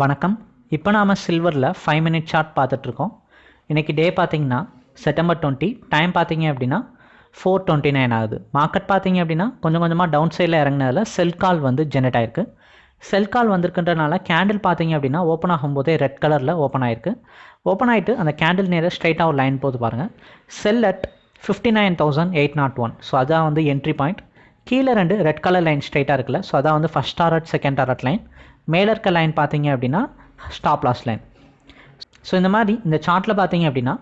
வணக்கம். இப்போ நாம் சில்வரில் ஃபைவ் மினிட் சார்ட் பார்த்துட்ருக்கோம். இன்றைக்கி டே பார்த்தீங்கன்னா செப்டம்பர் டுவெண்ட்டி டைம் பார்த்தீங்க அப்படின்னா ஃபோர் டுவெண்ட்டி நைன் ஆகுது. மார்க்கெட் பார்த்தீங்க அப்படின்னா கொஞ்சம் கொஞ்சமாக டவுன் சைடில் இறங்கினதில் செல் கால் வந்து ஜெனரேட் ஆயிருக்கு. செல் கால் வந்திருக்குன்றனால கேண்டில் பார்த்தீங்க அப்படின்னா ஓப்பன் ஆகும்போதே ரெட் கலரில் ஓப்பன் ஆயிருக்கு. ஓப்பன் ஆகிட்டு அந்த கேண்டில் நேராக ஸ்ட்ரைட்டாக ஒரு லைன் போது பாருங்கள் sell at fifty nine thousand eight nought one so அதான் வந்து என்ட்ரி பாயிண்ட் கீழே ரெண்டு ரெட் கலர் லைன் ஸ்ட்ரைட்டாக இருக்குல்ல. ஸோ அதான் வந்து first target second target line மேலே இருக்க லைன் பார்த்தீங்க அப்படின்னா ஸ்டாப் லாஸ் லைன் ஸோ இந்த மாதிரி இந்த சார்ட்டில் பார்த்தீங்க அப்படின்னா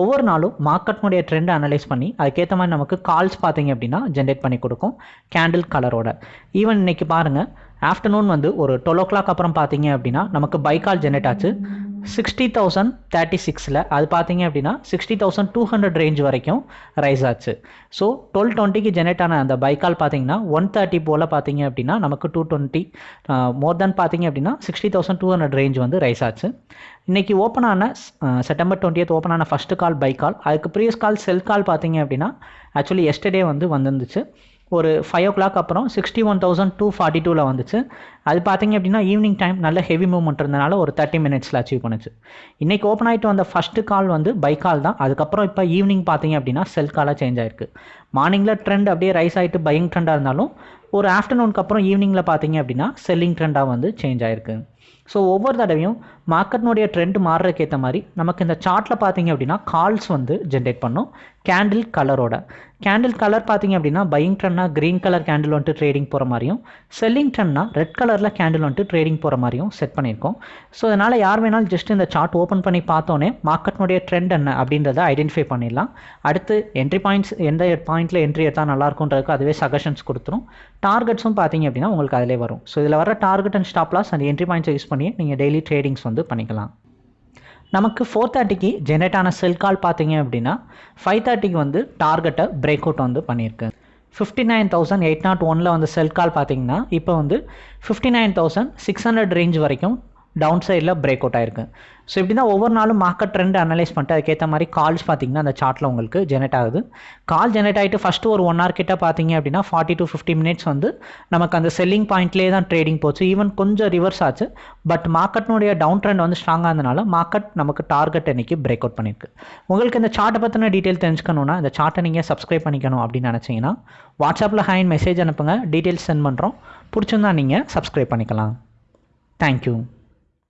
ஒவ்வொரு நாளும் மார்க்கெட்னுடைய ட்ரெண்டை அனலைஸ் பண்ணி அதுக்கேற்ற மாதிரி நமக்கு கால்ஸ் பார்த்தீங்க அப்படின்னா ஜென்ரேட் பண்ணி கொடுக்கும் கேண்டில் கலரோட ஈவன் இன்னைக்கு பாருங்கள் ஆஃப்டர்நூன் வந்து ஒரு டுவெல் ஓ கிளாக் அப்புறம் பார்த்தீங்க அப்படின்னா நமக்கு பை கால் ஜென்ரேட் ஆச்சு. சிக்ஸ்டி தௌசண்ட் தேர்ட்டி சிக்ஸில் அது பார்த்தீங்க அப்படின்னா sixty thousand two hundred range வரைக்கும் ரைஸ் ஆச்சு. ஸோ டுவெல் டுவெண்ட்டிக்கு ஜெனரேட் ஆன அந்த பைக்கால் பார்த்தீங்கன்னா ஒன் தேர்ட்டி போல் பார்த்தீங்க அப்படின்னா நமக்கு டூ டுவெண்ட்டி மோர் தென் பார்த்தீங்க அப்படின்னா sixty thousand two hundred range வந்து ரைஸ் ஆச்சு. இன்றைக்கி ஓப்பன் ஆன செப்டம்பர் டுவெண்ட்டியத் ஓப்பன் ஆன ஃபஸ்ட்டு கால் பை கால் அதுக்கு ப்ரீவியஸ் கால் செல் கால் பார்த்தீங்க அப்படின்னா ஆக்சுவலி எஸ்டர்டே வந்து வந்துருந்துச்சு. ஒரு ஃபைவ் ஓ கிளாக் அப்புறம் sixty one thousand two forty டூவில் வந்துச்சு. அது பார்த்தீங்க அப்படின்னா ஈவினிங் டைம் நல்ல ஹெவி மூவ்மெண்ட் இருந்தனால ஒரு தேர்ட்டி மினிட்ஸில் அச்சீவ் பண்ணுச்சு. இன்றைக்கி ஓப்பன் ஆகிட்டு வந்த ஃபஸ்ட்டு கால் வந்து பை கால் தான். அதுக்கப்புறம் இப்போ ஈவினிங் பார்த்தீங்க அப்படின்னா செல் காலாக சேஞ்ச் ஆயிருக்கு. மார்னிங்கில் ட்ரெண்ட் அப்படியே ரைஸ் ஆகிட்டு பையிங் ட்ரெண்டாக இருந்தாலும் ஒரு ஆஃப்டர்நூனுக்கு அப்புறம் ஈவினிங்கில் பார்த்தீங்க அப்படின்னா செல்லிங் ட்ரெண்டாக வந்து சேஞ்ச் ஆயிருக்கு. ஸோ ஒவ்வொரு தடவையும் மார்க்கெட்னுடைய ட்ரெண்ட் மாறுறதுக்கு ஏற்ற மாதிரி நமக்கு இந்த சார்ட்டில் பார்த்தீங்க அப்படின்னா கால்ஸ் வந்து ஜென்ரேட் பண்ணும். கேண்டில் கலரோட கேண்டில் கலர் பார்த்தீங்க அப்படின்னா பையிங் ட்ரெண்ட்னா க்ரீன் கலர் கேண்டில் வந்துட்டு ட்ரேடிங் போகிற மாதிரியும் செல்லிங் ட்ரெண்ட்னா ரெட் கலரில் கேண்டில் வந்துட்டு ட்ரேடிங் போகிற மாதிரியும் செட் பண்ணியிருக்கோம். ஸோ அதனால் யார் வேணாலும் ஜஸ்ட் இந்த சார்ட் ஓப்பன் பண்ணி பார்த்தோன்னே மார்க்கெட்னுடைய ட்ரெண்ட் என்ன அப்படின்றத ஐடென்டிஃபை பண்ணிடலாம். அடுத்து என்ட்ரி பாயிண்ட்ஸ் எந்த பாயிண்ட்டில் என்ட்ரி எடுத்தால் நல்லாயிருக்குன்றதுக்கு அதுவே சஜஷன்ஸ் கொடுத்துரும். டார்கெட்ஸும் பார்த்தீங்க அப்படின்னா உங்களுக்கு அதிலே வரும். ஸோ இதில் வர டார்கெட் அண்ட் ஸ்டாப் லாஸ் அந்த என்ட்ரி பாயிண்ட்ஸை யூஸ் பண்ணி நீங்கள் டெய்லி ட்ரேடிங்ஸ் வந்து பண்ணிக்கலாம். நமக்கு ஃபோர் தேர்ட்டிக்கு ஜென்ரேட் ஆன செல் கால் பார்த்தீங்க அப்படின்னா ஃபைவ் தேர்ட்டிக்கு வந்து டார்கெட்டை பிரேக் அவுட் வந்து பண்ணியிருக்கு. Fifty nine thousand eight nought ஒனில் வந்து செல் கால் பார்த்தீங்கன்னா இப்போ வந்து fifty nine thousand six hundred range வரைக்கும் டவுன் சைடில் பிரேக் அவுட் ஆயிருக்கு. ஸோ இப்படி தான் ஒவ்வொரு நாளும் மார்க்கெட் ட்ரெண்ட் அனலைஸ் பண்ணிட்டு அதுக்கேற்ற மாதிரி கால்ஸ் பார்த்தீங்கன்னா அந்த சார்ட்டில் உங்களுக்கு ஜெனரேட் ஆகுது. கால் ஜெனரேட் ஆகிட்டு ஃபஸ்ட்டு ஒரு ஒன் ஹவர் கிட்ட பார்த்தீங்க அப்படின்னா ஃபார்ட்டி டு ஃபிஃப்டி மினிட்ஸ் வந்து நமக்கு அந்த செல்லிங் பாயிண்ட்லேயே தான் ட்ரேடிங் போச்சு. ஈவன் கொஞ்சம் ரிவர்ஸ் ஆச்சு. பட் மார்க்கெட்னுடைய டவுன் ட்ரெண்ட் வந்து ஸ்ட்ராங்காக இருந்தனால மார்க்கெட் நமக்கு டார்கெட் இன்னைக்கு பிரேக் அவுட் பண்ணியிருக்கு உங்களுக்கு இந்த சார்ட்டை பற்றின டீட்டெயில் தெரிஞ்சுக்கணுன்னா இந்த சார்ட்டை நீங்கள் சப்ஸ்கிரைப் பண்ணிக்கணும் அப்படின்னு நினச்சிங்கன்னா வாட்ஸ்அப்பில் ஹேண்ட் மெசேஜ் அனுப்புங்க. டீட்டெயில்ஸ் சென்ட் பண்ணுறோம் பிடிச்சிருந்தா நீங்கள் சப்ஸ்கிரைப் பண்ணிக்கலாம். தேங்க்யூ